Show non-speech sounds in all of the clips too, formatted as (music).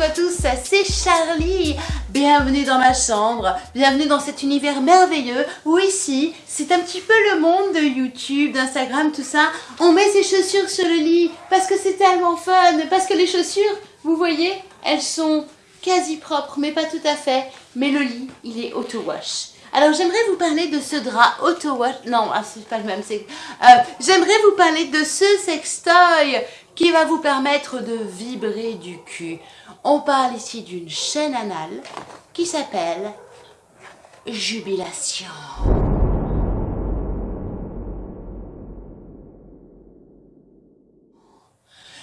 à tous, c'est Charlie Bienvenue dans ma chambre, bienvenue dans cet univers merveilleux où ici, c'est un petit peu le monde de YouTube, d'Instagram, tout ça. On met ses chaussures sur le lit parce que c'est tellement fun, parce que les chaussures, vous voyez, elles sont quasi propres, mais pas tout à fait. Mais le lit, il est auto-wash. Alors j'aimerais vous parler de ce drap auto-wash, non, ah, c'est pas le même. Euh, j'aimerais vous parler de ce sextoy qui va vous permettre de vibrer du cul. On parle ici d'une chaîne anale qui s'appelle Jubilation.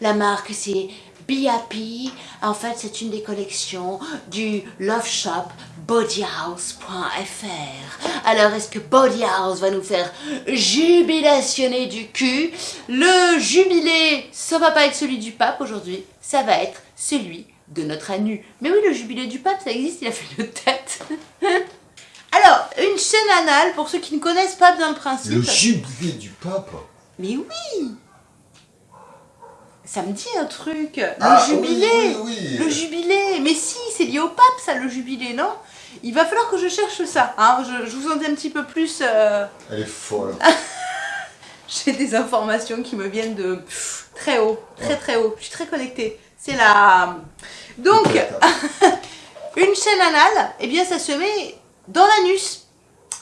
La marque c'est BAP. En fait, c'est une des collections du Love Shop bodyhouse.fr. Alors, est-ce que Bodyhouse va nous faire jubilationner du cul? Le jubilé, ça va pas être celui du pape aujourd'hui, ça va être celui de notre anu. Mais oui, le jubilé du pape, ça existe, il a fait une tête. (laughs) Alors, une chaîne anale, pour ceux qui ne connaissent pas bien le principe. Le jubilé du pape? Mais oui ça me dit un truc. Le Ah, jubilé. oui, oui, oui. Le jubilé. Mais si, c'est lié au pape, ça, le jubilé, non? Il va falloir que je cherche ça. Hein. Je, je vous en dis un petit peu plus. euh, Elle est folle. (laughs) J'ai des informations qui me viennent de pff, très haut. Très, très haut. Je suis très connectée. C'est la... Donc, (laughs) une chaîne anale, eh bien, ça se met dans l'anus.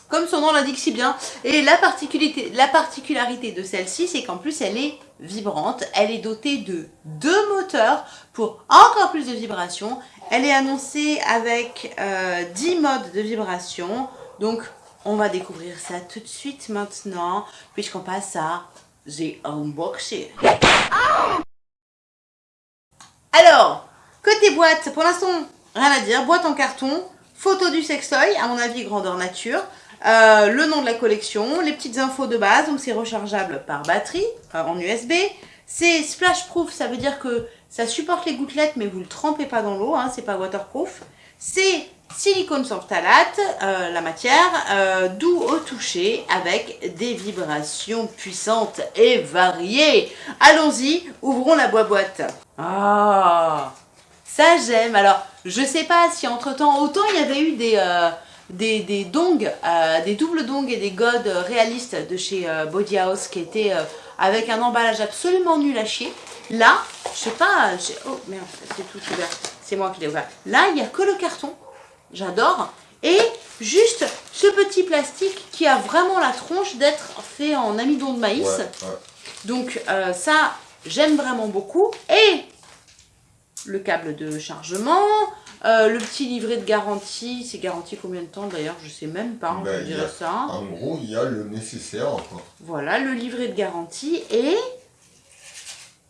Comme son nom l'indique si bien. Et la particularité, la particularité de celle-ci, c'est qu'en plus, elle est vibrante. Elle est dotée de deux moteurs pour encore plus de vibration. Elle est annoncée avec euh, 10 modes de vibration. Donc, on va découvrir ça tout de suite maintenant, puisqu'on passe à The Unboxing. Alors, côté boîte, pour l'instant, rien à dire. Boîte en carton, photo du sextoy, à mon avis grandeur nature. Euh, le nom de la collection, les petites infos de base, donc c'est rechargeable par batterie, euh, en USB. C'est splash proof, ça veut dire que ça supporte les gouttelettes, mais vous ne le trempez pas dans l'eau, hein, c'est pas waterproof. C'est silicone sans phthalate, euh, la matière, euh, doux au toucher, avec des vibrations puissantes et variées. Allons-y, ouvrons la boîte. Ah, ça j'aime. Alors, je sais pas si entre-temps, autant il y avait eu des... euh, des, des dongs, euh, des doubles dongs et des godes réalistes de chez Body House qui étaient avec un emballage absolument nul à chier. Là, je sais pas, j'ai- oh merde, c'est tout ouvert, c'est moi qui l'ai ouvert. Là, il n'y a que le carton, j'adore. Et juste ce petit plastique qui a vraiment la tronche d'être fait en amidon de maïs. Ouais, ouais. Donc euh, ça, j'aime vraiment beaucoup. Et le câble de chargement, euh, le petit livret de garantie, c'est garanti combien de temps d'ailleurs? Je sais même pas, hein, Ben, ça. En gros, il y a le nécessaire encore. Voilà, le livret de garantie et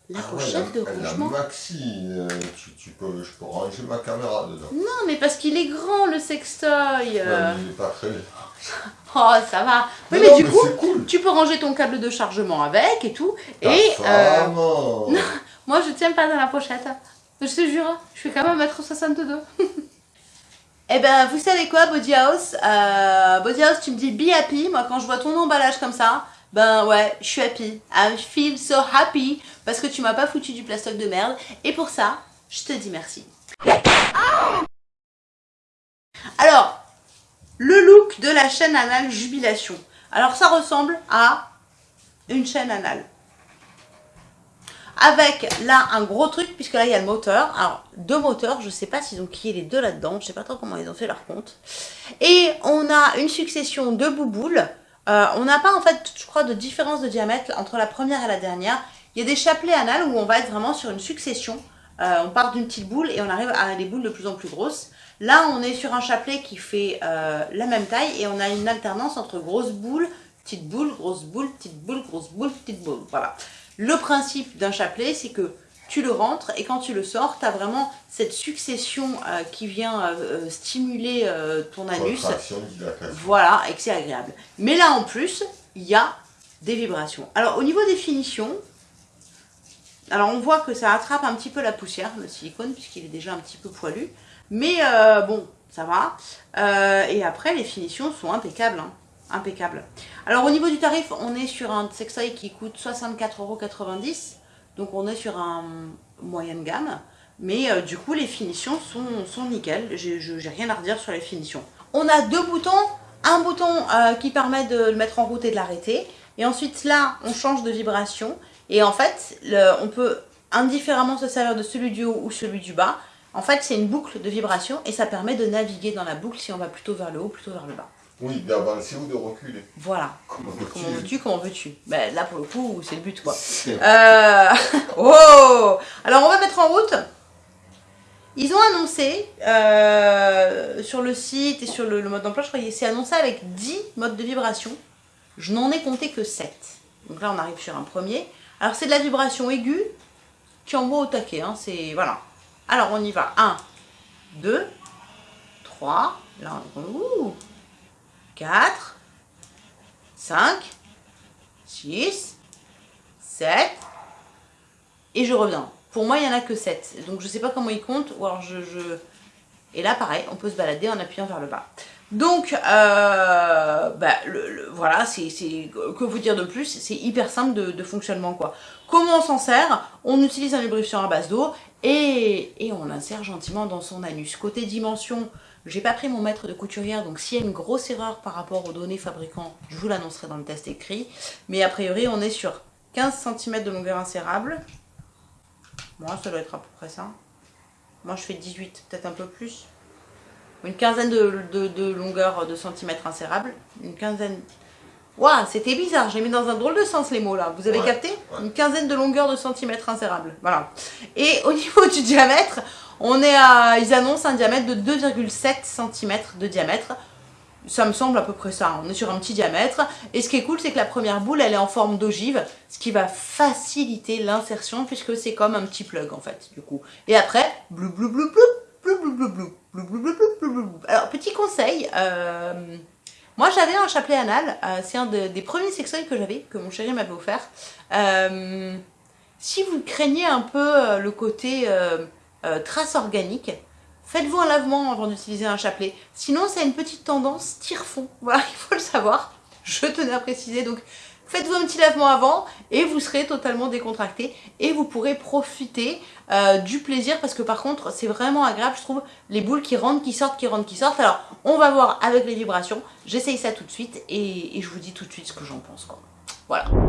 la Ah ouais, pochette de la, la rangement. maxi, euh, tu, tu peux, je peux ranger ma caméra dedans. Non, mais parce qu'il est grand le sextoy. euh. Ouais, il est pas très... (laughs) Oh, ça va. Oui, Non, mais non, du mais coup, cool. tu peux ranger ton câble de chargement avec et tout. Ta et euh, (laughs) oh. Moi, je tiens pas dans la pochette. Je te jure, je fais quand même 1m62. Eh ben, vous savez quoi, Body House? Euh, Body House, tu me dis be happy. Moi, quand je vois ton emballage comme ça, ben ouais, je suis happy. I feel so happy. Parce que tu m'as pas foutu du plastoc de merde. Et pour ça, je te dis merci. Alors, le look de la chaîne anale Jubilation. Alors, ça ressemble à une chaîne anale avec là un gros truc puisque là il y a le moteur alors deux moteurs je sais pas s'ils ont qui les deux là dedans je sais pas trop comment ils ont fait leur compte et on a une succession de bouboules Euh, on n'a pas en fait je crois de différence de diamètre entre la première et la dernière il y a des chapelets anal où on va être vraiment sur une succession Euh, on part d'une petite boule et on arrive à des boules de plus en plus grosses là on est sur un chapelet qui fait euh, la même taille et on a une alternance entre grosse boule petite boule, grosse boule, petite boule, grosse boule, petite boule. Voilà. Le principe d'un chapelet, c'est que tu le rentres et quand tu le sors, tu as vraiment cette succession euh, qui vient euh, euh, stimuler euh, ton anus. Voilà, et que c'est agréable. Mais là, en plus, il y a des vibrations. Alors, au niveau des finitions, alors on voit que ça attrape un petit peu la poussière, le silicone, puisqu'il est déjà un petit peu poilu. Mais bon, ça va. Et après, les finitions sont impeccables. hein. Impeccable. Alors au niveau du tarif, on est sur un sextoy qui coûte 64,90€. Donc on est sur un moyenne gamme. Mais euh, du coup, les finitions sont, sont nickel. J'ai rien à redire sur les finitions. On a deux boutons. Un bouton euh, qui permet de le mettre en route et de l'arrêter. Et ensuite, là, on change de vibration. Et en fait, on peut indifféremment se servir de celui du haut ou celui du bas. En fait, c'est une boucle de vibration et ça permet de naviguer dans la boucle si on va plutôt vers le haut, plutôt vers le bas. Oui, d'avancer ou de reculer. Voilà. Comment veux-tu Comment veux-tu ben, Là, pour le coup, c'est le but, quoi. Euh... (laughs) oh Alors, on va mettre en route. Ils ont annoncé euh, sur le site et sur le, mode d'emploi, je crois que c'est annoncé avec 10 modes de vibration. Je n'en ai compté que 7. Donc là, on arrive sur un premier. Alors, c'est de la vibration aiguë qui envoie au taquet. Hein, c'est Voilà. Alors, on y va. 1, 2, 3. Là, on... 4, 5, 6, 7, et je reviens. Pour moi, il n'y en a que 7. Donc, je ne sais pas comment ils comptent. Ou alors, je, Et là, pareil, on peut se balader en appuyant vers le bas. Donc, euh, bah, voilà, c'est que vous dire de plus C'est hyper simple de, fonctionnement, quoi. Comment on s'en sert? On utilise un lubrifiant à base d'eau et, et on l'insère gentiment dans son anus. Côté dimension, j'ai pas pris mon mètre de couturière, donc s'il y a une grosse erreur par rapport aux données fabricants, je vous l'annoncerai dans le test écrit. Mais a priori, on est sur 15 cm de longueur insérable. Moi, ça doit être à peu près ça. Moi, je fais 18, peut-être un peu plus. Une quinzaine de, longueur de centimètres insérable. Une quinzaine... Waouh, c'était bizarre, j'ai mis dans un drôle de sens les mots là. Vous avez capté? Une quinzaine de longueur de centimètres insérable. Voilà. Et au (laughs) niveau du diamètre, on est à, ils annoncent un diamètre de 2,7 cm de diamètre. Ça me semble à peu près ça, on est sur un petit diamètre. Et ce qui est cool, c'est que la première boule, elle est en forme d'ogive, ce qui va faciliter l'insertion, puisque c'est comme un petit plug, en fait, du coup. Et après, Alors, petit conseil, euh, moi j'avais un chapelet anal, euh, c'est un des premiers sextoys que j'avais, que mon chéri m'avait offert. Euh, si vous craignez un peu le côté euh, trace organique, faites-vous un lavement avant d'utiliser un chapelet. Sinon, c'est une petite tendance tire-fond. (laughs) Voilà, il faut le savoir. Je tenais à préciser. Donc, faites-vous un petit lavement avant et vous serez totalement décontracté et vous pourrez profiter euh, du plaisir parce que par contre, c'est vraiment agréable, je trouve, les boules qui rentrent, qui sortent, qui rentrent, qui sortent. Alors, on va voir avec les vibrations. J'essaye ça tout de suite et, et je vous dis tout de suite ce que j'en pense. Quoi. Voilà.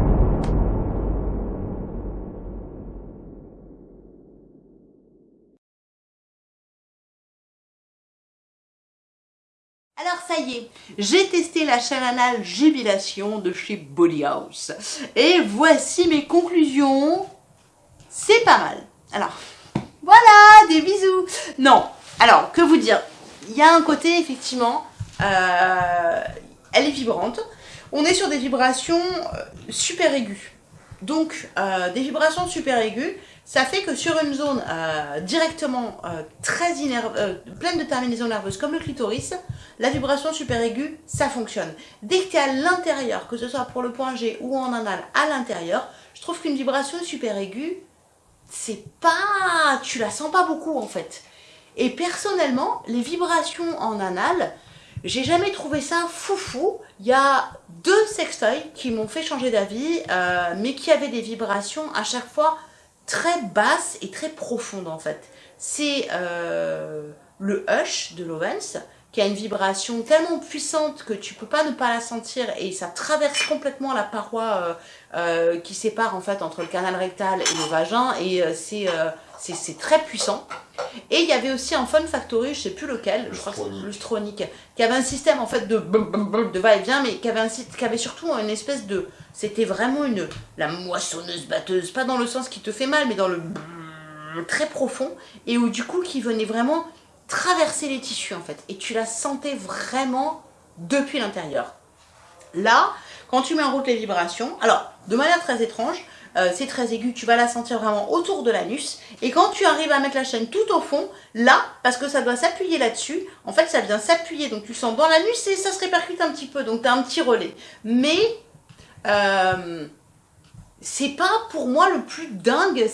Ça y est, j'ai testé la chaîne anale Jubilation de chez Body House. Et voici mes conclusions. C'est pas mal. Alors, voilà, des bisous. Non, alors, que vous dire? Il y a un côté, effectivement, euh, elle est vibrante. On est sur des vibrations euh, super aiguës. Donc, euh, des vibrations super aiguës, ça fait que sur une zone directement très pleine de terminaisons nerveuses comme le clitoris, la vibration super aiguë, ça fonctionne. Dès que tu es à l'intérieur, que ce soit pour le point G ou en anal à l'intérieur, je trouve qu'une vibration super aiguë, c'est pas... tu la sens pas beaucoup en fait. Et personnellement, les vibrations en anal, j'ai jamais trouvé ça foufou. Il y a deux sextoys qui m'ont fait changer d'avis, euh, mais qui avaient des vibrations à chaque fois très basses et très profondes en fait. C'est euh, le Hush de Lovens, qui a une vibration tellement puissante que tu peux pas ne pas la sentir et ça traverse complètement la paroi euh, euh, qui sépare en fait entre le canal rectal et le vagin et euh, c'est très puissant. Et il y avait aussi un Fun Factory, je sais plus lequel, je crois que c'est le Stronic, qui avait un système en fait de, de va-et-vient, mais qui avait, un, qui avait surtout une espèce de... C'était vraiment une la moissonneuse batteuse, pas dans le sens qui te fait mal, mais dans le très profond, et où du coup qui venait vraiment traverser les tissus en fait. Et tu la sentais vraiment depuis l'intérieur. Là, quand tu mets en route les vibrations, alors de manière très étrange, euh, c'est très aigu, tu vas la sentir vraiment autour de l'anus. Et quand tu arrives à mettre la chaîne tout au fond, là, parce que ça doit s'appuyer là-dessus, en fait ça vient s'appuyer, donc tu sens dans l'anus et ça se répercute un petit peu, donc tu as un petit relais. Mais... Euh, c'est pas pour moi le plus dingue,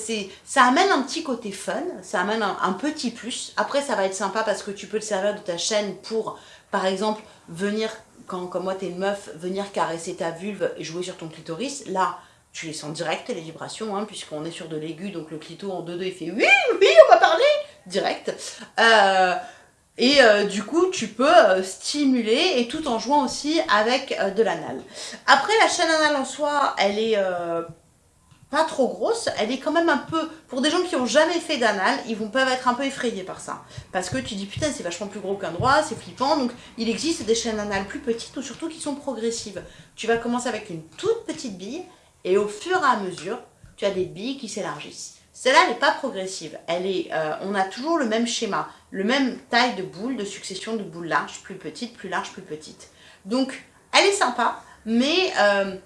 ça amène un petit côté fun, ça amène un, petit plus. Après ça va être sympa parce que tu peux te servir de ta chaîne pour, par exemple, venir, quand comme moi t'es une meuf, venir caresser ta vulve et jouer sur ton clitoris. Là, tu les sens direct les vibrations, hein, puisqu'on est sur de l'aigu, donc le clito en 2-2 il fait oui, oui, on va parler direct. Euh, et euh, du coup, tu peux euh, stimuler et tout en jouant aussi avec de l'anal. Après, la chaîne anale en soi, elle est pas trop grosse, elle est quand même un peu, pour des gens qui ont jamais fait d'anal, ils vont peuvent être un peu effrayés par ça. Parce que tu dis putain c'est vachement plus gros qu'un droit, c'est flippant, donc il existe des chaînes anales plus petites ou surtout qui sont progressives. Tu vas commencer avec une toute petite bille et au fur et à mesure, tu as des billes qui s'élargissent. Celle-là, elle n'est pas progressive. Elle est, euh, on a toujours le même schéma, le même taille de boule, de succession de boules larges, plus petites, plus larges, plus petites. Donc, elle est sympa, mais euh,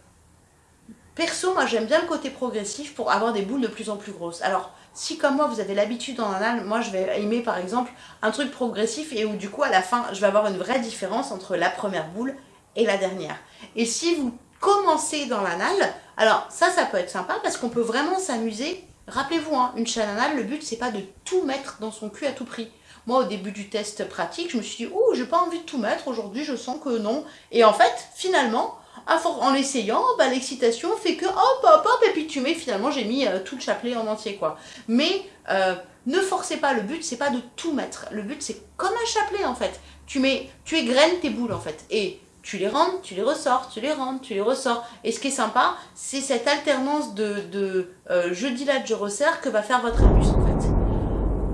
Perso, moi j'aime bien le côté progressif pour avoir des boules de plus en plus grosses. Alors, si comme moi vous avez l'habitude en anal, moi je vais aimer par exemple un truc progressif et où du coup à la fin je vais avoir une vraie différence entre la première boule et la dernière. Et si vous commencez dans l'anal, alors ça ça peut être sympa parce qu'on peut vraiment s'amuser. Rappelez-vous, hein, une chaîne anal, le but c'est pas de tout mettre dans son cul à tout prix. Moi, au début du test pratique, je me suis dit, oh, j'ai pas envie de tout mettre, aujourd'hui, je sens que non. Et en fait, finalement, en l'essayant, bah, l'excitation fait que hop, hop, hop, et puis tu mets, finalement, j'ai mis euh, tout le chapelet en entier, quoi. Mais euh, ne forcez pas, le but, c'est pas de tout mettre. Le but, c'est comme un chapelet, en fait. Tu mets, tu égrènes tes boules, en fait. Et tu les rentres, tu les ressors, tu les rentres, tu les ressors. Et ce qui est sympa, c'est cette alternance de, de euh, je dilate, je resserre que va faire votre abus, en fait.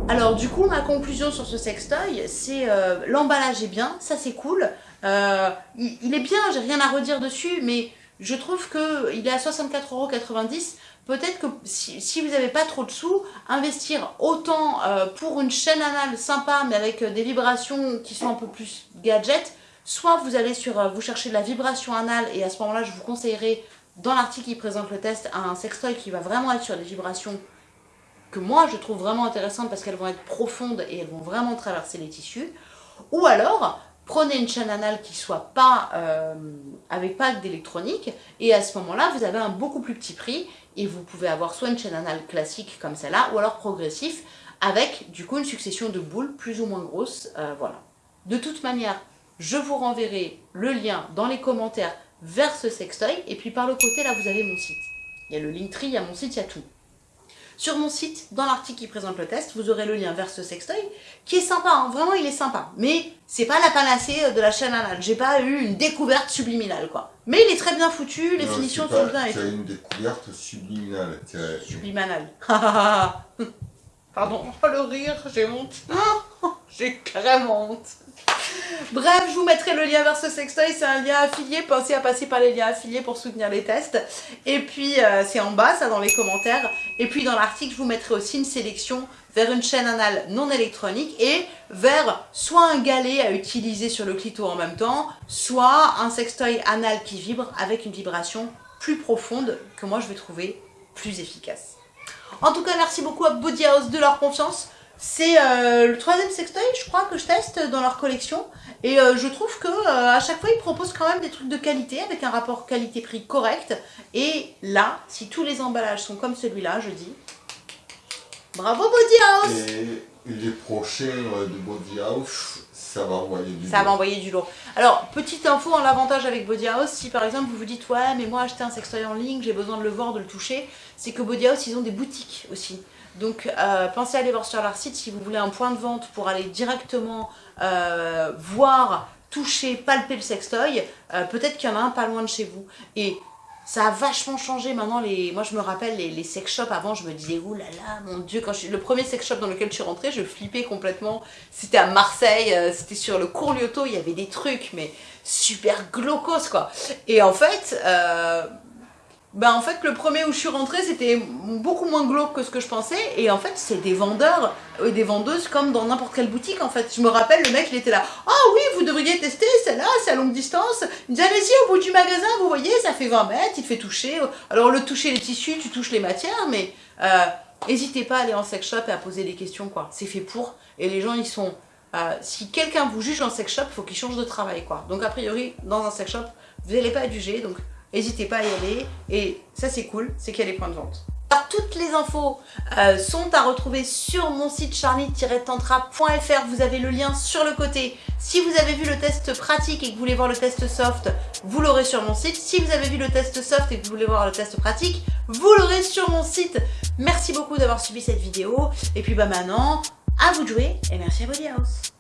Alors du coup, ma conclusion sur ce sextoy, c'est l'emballage est bien, ça c'est cool. Euh, il, est bien, j'ai rien à redire dessus, mais je trouve qu'il est à 64,90€. Peut-être que si, vous n'avez pas trop de sous, investir autant euh, pour une chaîne anale sympa, mais avec euh, des vibrations qui sont un peu plus gadget, soit vous allez sur, vous cherchez de la vibration anale, et à ce moment-là, je vous conseillerais, dans l'article qui présente le test, un sextoy qui va vraiment être sur des vibrations que moi je trouve vraiment intéressantes parce qu'elles vont être profondes et elles vont vraiment traverser les tissus. Ou alors, prenez une chaîne anale qui soit pas euh, avec pas d'électronique et à ce moment-là vous avez un beaucoup plus petit prix et vous pouvez avoir soit une chaîne anale classique comme celle-là ou alors progressif avec du coup une succession de boules plus ou moins grosses, euh, voilà. De toute manière, je vous renverrai le lien dans les commentaires vers ce sextoy et puis par le côté là vous avez mon site. Il y a le Linktree, il y a mon site, il y a tout. Sur mon site, dans l'article qui présente le test, vous aurez le lien vers ce sextoy, qui est sympa, hein. vraiment il est sympa. Mais c'est pas la panacée de la chaîne anale, j'ai pas eu une découverte subliminale quoi. Mais il est très bien foutu, les finitions sont bien et as une découverte subliminale. Subliminale. Pardon, oh (laughs) le rire, j'ai honte. j'ai carrément honte. Bref, je vous mettrai le lien vers ce sextoy, c'est un lien affilié, pensez à passer par les liens affiliés pour soutenir les tests. Et puis, euh, c'est en bas, ça, dans les commentaires. Et puis, dans l'article, je vous mettrai aussi une sélection vers une chaîne anale non électronique et vers soit un galet à utiliser sur le clito en même temps, soit un sextoy anal qui vibre avec une vibration plus profonde que moi je vais trouver plus efficace. En tout cas, merci beaucoup à Body House de leur confiance. C'est euh, le troisième sextoy, je crois, que je teste dans leur collection. Et euh, je trouve que euh, à chaque fois, ils proposent quand même des trucs de qualité, avec un rapport qualité-prix correct. Et là, si tous les emballages sont comme celui-là, je dis bravo Body House Et les prochains de Body House, ça va envoyer du Ça va envoyer du lourd. Alors, petite info en l'avantage avec Body House, si par exemple vous vous dites « Ouais, mais moi acheter un sextoy en ligne, j'ai besoin de le voir, de le toucher », c'est que Body House, ils ont des boutiques aussi. Donc euh, pensez à aller voir sur leur site si vous voulez un point de vente pour aller directement euh, voir, toucher, palper le sextoy. Euh, peut-être qu'il y en a un pas loin de chez vous. Et ça a vachement changé maintenant. Moi je me rappelle les, sex shops avant, je me disais « Ouh là là, mon dieu !» Quand je... Le premier sex shop dans lequel je suis rentrée, je flippais complètement. C'était à Marseille, c'était sur le cours il y avait des trucs, mais super glaucos quoi. Et en fait ben en fait le premier où je suis rentrée c'était beaucoup moins glauque que ce que je pensais et en fait c'est des vendeurs et des vendeuses comme dans n'importe quelle boutique en fait. Je me rappelle le mec il était là « Ah oui vous devriez tester celle-là c'est à longue distance ». Il me dit « Allez-y au bout du magasin vous voyez ça fait 20 mètres, il te fait toucher ». Alors le toucher les tissus tu touches les matières mais euh, n'hésitez pas à aller en sex shop et à poser des questions quoi. C'est fait pour et les gens ils sont... Euh, si quelqu'un vous juge en sex shop, faut qu'il change de travail quoi. Donc a priori dans un sex shop vous n'allez pas être jugé donc N'hésitez pas à y aller. Et ça, c'est cool, c'est qu'il y a des points de vente. Alors, toutes les infos euh, sont à retrouver sur mon site charlie-tantra.fr. Vous avez le lien sur le côté. Si vous avez vu le test pratique et que vous voulez voir le test soft, vous l'aurez sur mon site. Si vous avez vu le test soft et que vous voulez voir le test pratique, vous l'aurez sur mon site. Merci beaucoup d'avoir suivi cette vidéo. Et puis bah maintenant, à vous de jouer et merci à Body House.